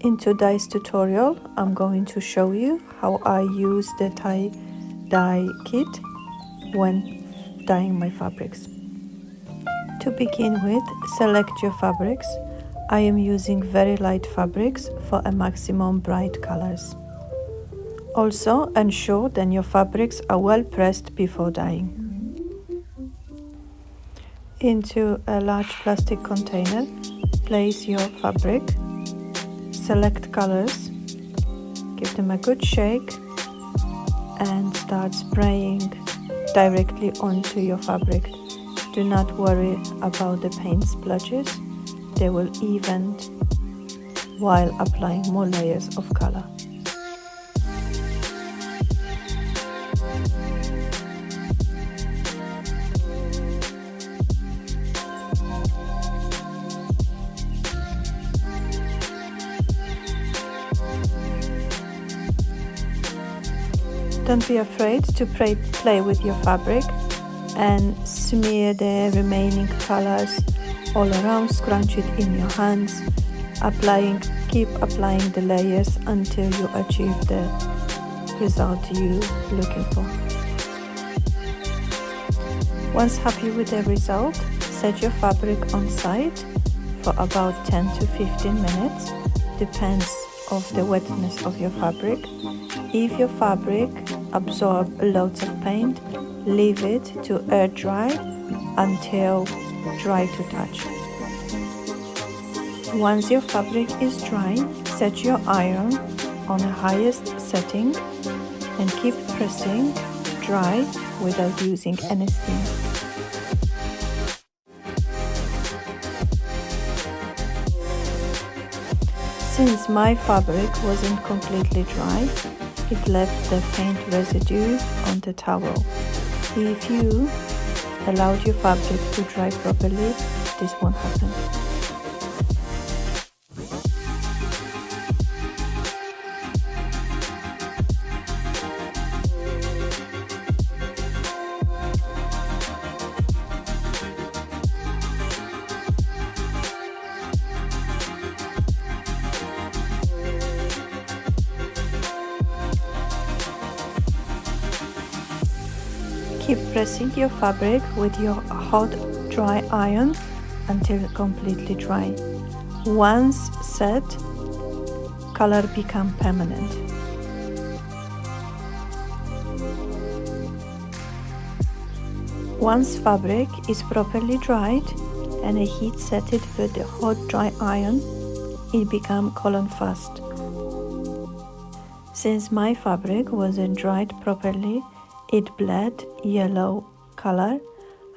In today's tutorial, I'm going to show you how I use the tie dye kit when dyeing my fabrics. To begin with, select your fabrics. I am using very light fabrics for a maximum bright colors. Also, ensure that your fabrics are well pressed before dyeing. Into a large plastic container, place your fabric, select colors, give them a good shake and start spraying directly onto your fabric. Do not worry about the paint splotches, they will even while applying more layers of color. Don't be afraid to play, play with your fabric and smear the remaining colors all around, scrunch it in your hands, applying, keep applying the layers until you achieve the result you're looking for. Once happy with the result, set your fabric on side for about 10 to 15 minutes, depends of the wetness of your fabric. If your fabric absorb loads of paint, leave it to air dry until dry to touch. Once your fabric is dry, set your iron on the highest setting and keep pressing dry without using any steam. Since my fabric wasn't completely dry, it left the paint residue on the towel. If you allowed your fabric to dry properly, this won't happen. Keep pressing your fabric with your hot dry iron until completely dry. Once set, color become permanent. Once fabric is properly dried and a heat set it with the hot dry iron, it become color fast. Since my fabric wasn't dried properly, it bled yellow color.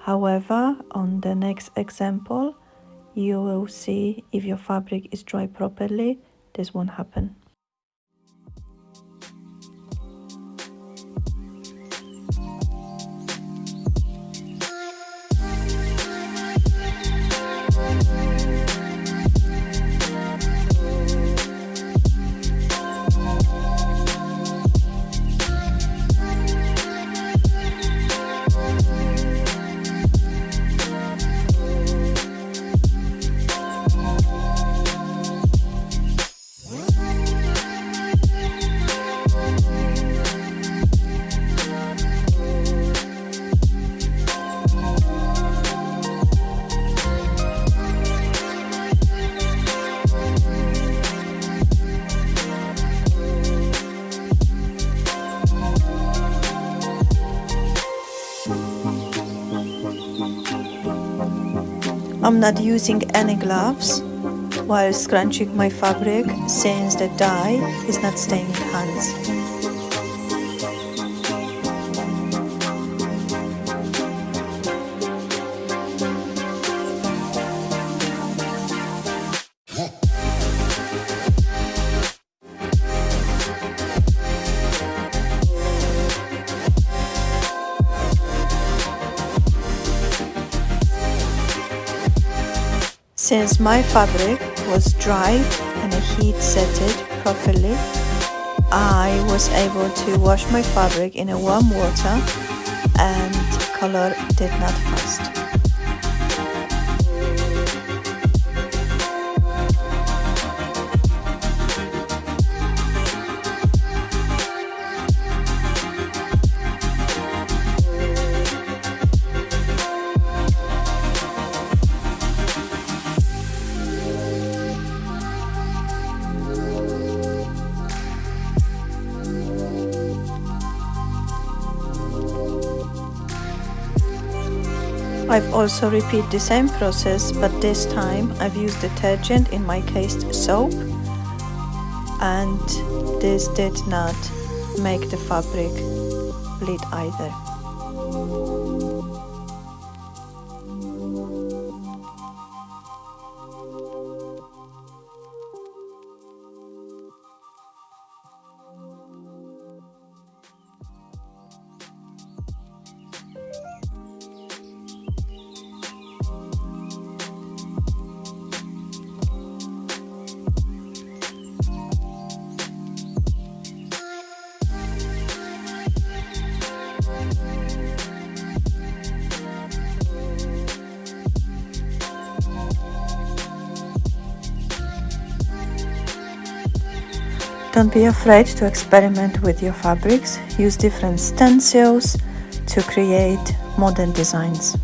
However on the next example you will see if your fabric is dry properly this won't happen I'm not using any gloves while scrunching my fabric since the dye is not staining hands. Since my fabric was dry and heat set it properly, I was able to wash my fabric in a warm water and color did not fast. I've also repeat the same process but this time I've used detergent in my case soap and this did not make the fabric bleed either. Don't be afraid to experiment with your fabrics. Use different stencils to create modern designs.